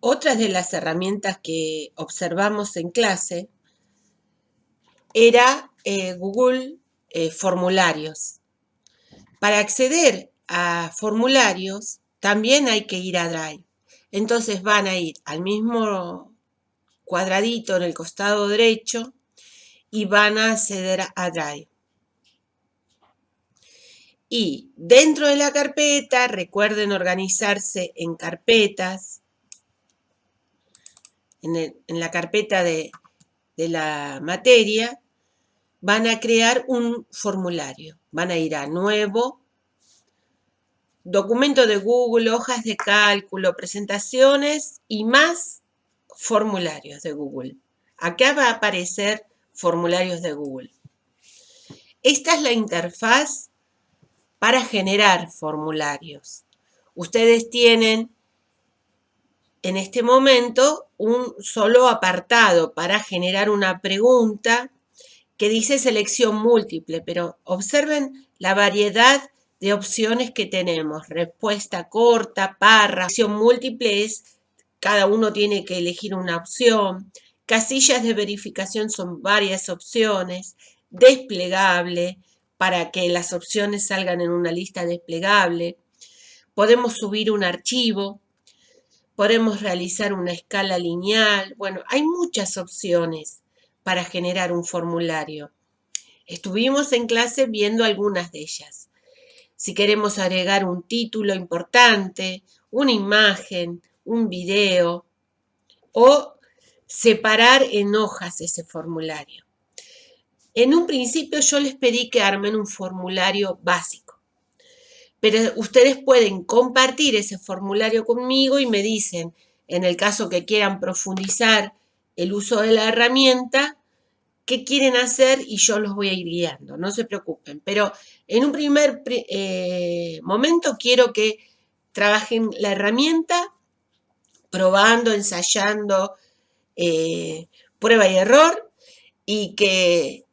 Otra de las herramientas que observamos en clase era eh, Google eh, Formularios. Para acceder a formularios también hay que ir a Drive. Entonces van a ir al mismo cuadradito en el costado derecho y van a acceder a Drive. Y dentro de la carpeta, recuerden organizarse en carpetas. En, la carpeta de, de la materia, van a crear un formulario. Van a ir a Nuevo, Documento de Google, hojas de cálculo, presentaciones y más formularios de Google. Acá va a aparecer formularios de Google. Esta es la interfaz para generar formularios. Ustedes tienen en este momento un solo apartado para generar una pregunta que dice selección múltiple, pero observen la variedad de opciones que tenemos. Respuesta corta, parra, selección múltiple es cada uno tiene que elegir una opción. Casillas de verificación son varias opciones. Desplegable, para que las opciones salgan en una lista desplegable. Podemos subir un archivo, podemos realizar una escala lineal. Bueno, hay muchas opciones para generar un formulario. Estuvimos en clase viendo algunas de ellas. Si queremos agregar un título importante, una imagen, un video o separar en hojas ese formulario. En un principio yo les pedí que armen un formulario básico, pero ustedes pueden compartir ese formulario conmigo y me dicen, en el caso que quieran profundizar el uso de la herramienta, qué quieren hacer y yo los voy a ir guiando, no se preocupen. Pero en un primer eh, momento quiero que trabajen la herramienta, probando, ensayando, eh, prueba y error, y que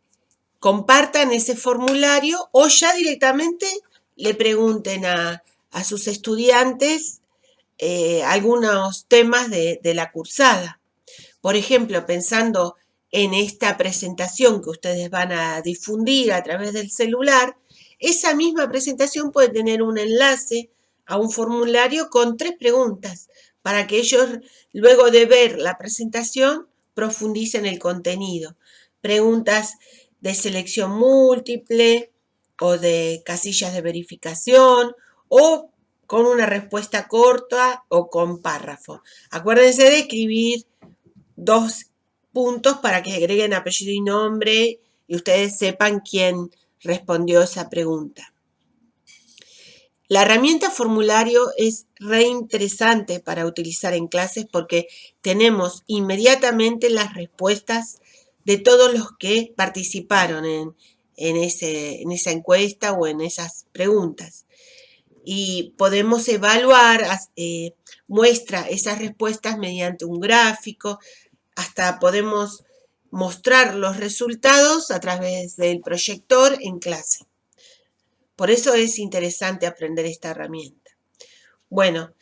compartan ese formulario o ya directamente le pregunten a, sus estudiantes eh, algunos temas de, de la cursada. Por ejemplo, pensando en esta presentación que ustedes van a difundir a través del celular, esa misma presentación puede tener un enlace a un formulario con tres preguntas para que ellos, luego de ver la presentación, profundicen el contenido. Preguntas de selección múltiple o de casillas de verificación o con una respuesta corta o con párrafo. Acuérdense de escribir dos puntos para que agreguen apellido y nombre y ustedes sepan quién respondió esa pregunta. La herramienta formulario es re interesante para utilizar en clases porque tenemos inmediatamente las respuestas de todos los que participaron en, ese, en esa encuesta o en esas preguntas. Y podemos evaluar, eh, muestra esas respuestas mediante un gráfico, hasta podemos mostrar los resultados a través del proyector en clase. Por eso es interesante aprender esta herramienta. Bueno,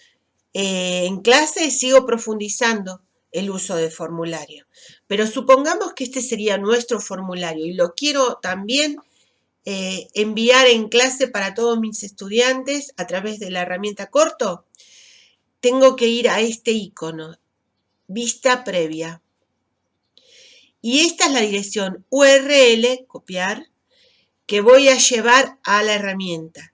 eh, en clase sigo profundizando el uso de formulario. Pero supongamos que este sería nuestro formulario y lo quiero también eh, enviar en clase para todos mis estudiantes a través de la herramienta corto. Tengo que ir a este icono, vista previa. Y esta es la dirección URL, copiar, que voy a llevar a la herramienta.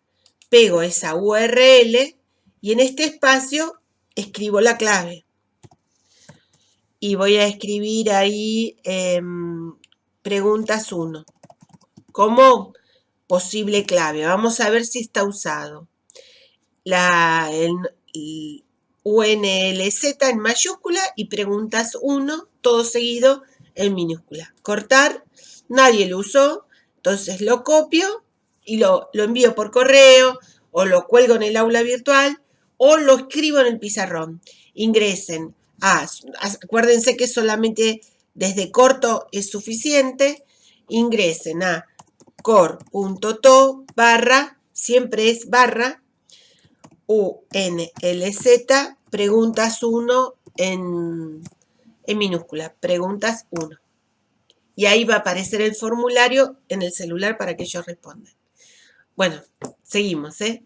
Pego esa URL y en este espacio escribo la clave y voy a escribir ahí em, preguntas 1 como posible clave. Vamos a ver si está usado. La UNLZ en mayúscula y preguntas 1, todo seguido en minúscula. Cortar, nadie lo usó, entonces lo copio y lo, lo envío por correo o lo cuelgo en el aula virtual o lo escribo en el pizarrón. Ingresen Ah, acuérdense que solamente desde corto es suficiente. Ingresen a core.to barra, siempre es barra, UNLZ, preguntas 1, en, en minúscula, preguntas 1. Y ahí va a aparecer el formulario en el celular para que ellos respondan. Bueno, seguimos, ¿eh?